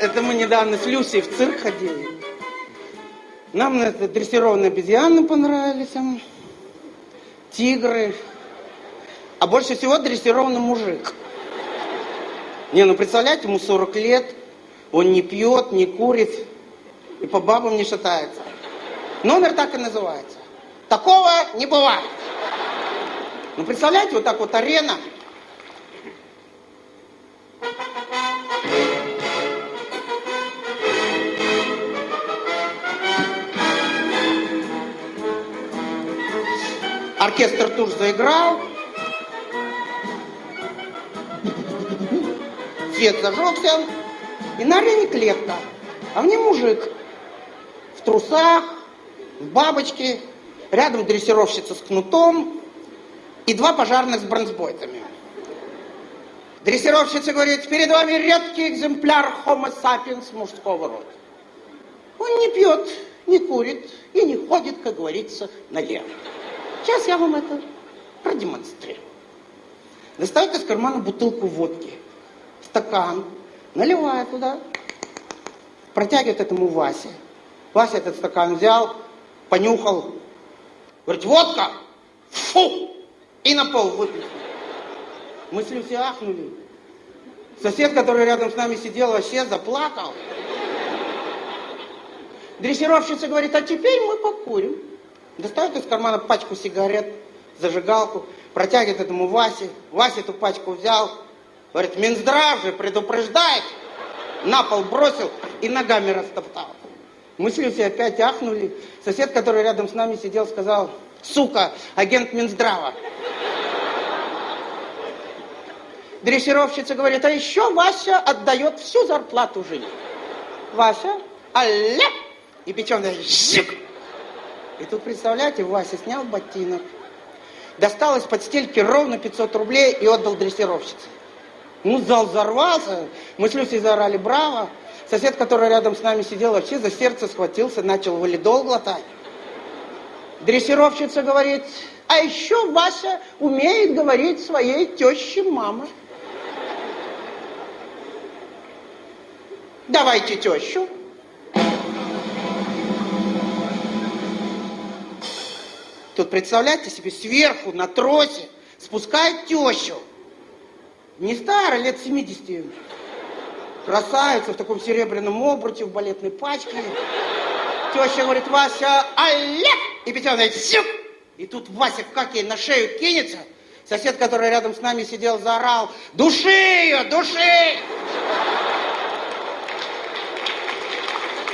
Это мы недавно с Люсей в цирк ходили. Нам на это дрессированные обезьяны понравились, тигры. А больше всего дрессированный мужик. Не, ну представляете, ему 40 лет, он не пьет, не курит и по бабам не шатается. Номер так и называется. Такого не бывает. Ну представляете, вот так вот арена. Оркестр тур заиграл. Свет зажегся. И на арене клетка. А в ней мужик. В трусах, в бабочке. Рядом дрессировщица с кнутом. И два пожарных с бронзбойтами. Дрессировщица говорит, перед вами редкий экземпляр Homo sapiens мужского рода. Он не пьет, не курит и не ходит, как говорится, налево. Сейчас я вам это продемонстрирую. Достает из кармана бутылку водки, стакан, наливает туда, протягивает этому Васе. Вася этот стакан взял, понюхал, говорит, водка, фу, и на пол выплеснул. Мы с Люси ахнули. Сосед, который рядом с нами сидел, вообще заплакал. Дрессировщица говорит, а теперь мы покурим. Достает из кармана пачку сигарет, зажигалку, протягивает этому Васе. Вася эту пачку взял, говорит, Минздрав же предупреждает. На пол бросил и ногами растоптал. Мы с Люсей опять ахнули. Сосед, который рядом с нами сидел, сказал, сука, агент Минздрава. Дрессировщица говорит, а еще Вася отдает всю зарплату жене. Вася, алле, и печеная, жик. И тут, представляете, Вася снял ботинок, достал из-под стельки ровно 500 рублей и отдал дрессировщице. Ну, зал взорвался, мы с Люсей заорали «Браво!». Сосед, который рядом с нами сидел, вообще за сердце схватился, начал валидол глотать. Дрессировщица говорит, а еще Вася умеет говорить своей теще мама. Давайте тещу. Тут представляете себе, сверху на тросе спускает тещу. Не старая, лет 70. Красавица в таком серебряном обруте, в балетной пачке. Теща говорит, Вася, алле! И Петя говорит, сюк! И тут Вася как ей на шею кинется. Сосед, который рядом с нами сидел, заорал, души ее, души!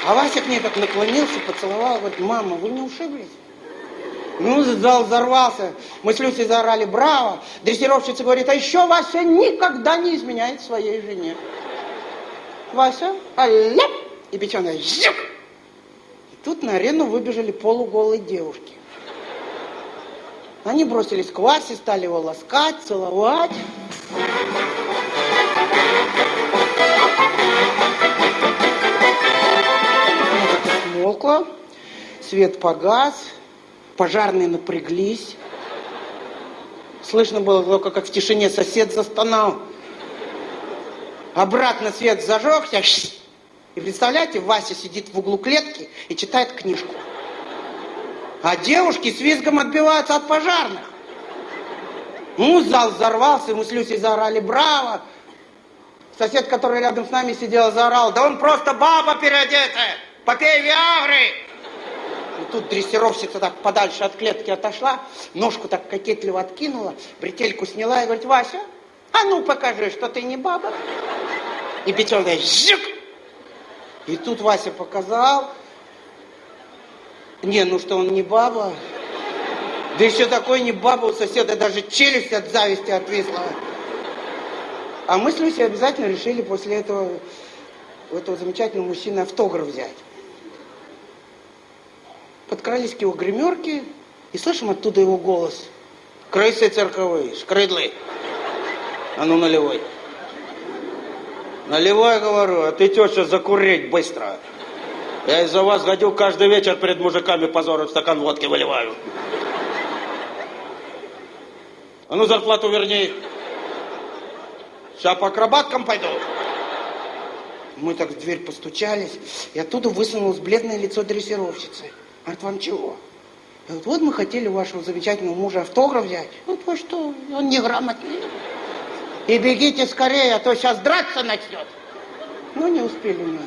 А Вася к ней так наклонился, поцеловал, говорит, мама, вы не ушиблись? Ну, зал взорвался. Мы с Люсей заорали «Браво!». Дрессировщица говорит, а еще Вася никогда не изменяет своей жене. Вася, алле, и печеная жук. И тут на арену выбежали полуголые девушки. Они бросились к Васе, стали его ласкать, целовать. Смолкло, свет погас, Пожарные напряглись. Слышно было только, как в тишине сосед застонал. Обратно свет зажегся. И представляете, Вася сидит в углу клетки и читает книжку. А девушки с визгом отбиваются от пожарных. Ну, зал взорвался, мы с Люсей заорали «Браво!». Сосед, который рядом с нами сидел, заорал «Да он просто баба переодетая! Попей Виагры!» Тут дрессировщица так подальше от клетки отошла, ножку так кокетливо откинула, бретельку сняла и говорит, Вася, а ну покажи, что ты не баба. И Петёнок жик! И тут Вася показал, не, ну что он не баба. Да еще такой не баба, у соседа даже челюсть от зависти отвисла. А мы с Люсей обязательно решили после этого у этого замечательного мужчины автограф взять подкрались к его гримерке и слышим оттуда его голос. Крысы цирковые, шкрыдлы. А ну наливай. Наливай, говорю, а ты теща закурить быстро. Я из-за вас ходил каждый вечер перед мужиками позором стакан водки выливаю. А ну зарплату верни. Сейчас по акробаткам пойду. Мы так в дверь постучались, и оттуда высунулось бледное лицо дрессировщицы. Говорит, вам чего? Я говорю, вот мы хотели вашего замечательного мужа автограф взять. Вот вы что, он неграмотный. И бегите скорее, а то сейчас драться начнет. Ну, не успели мы.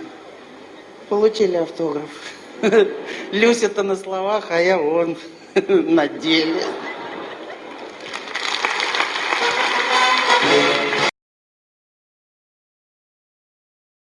Получили автограф. Люся-то на словах, а я вон на деле.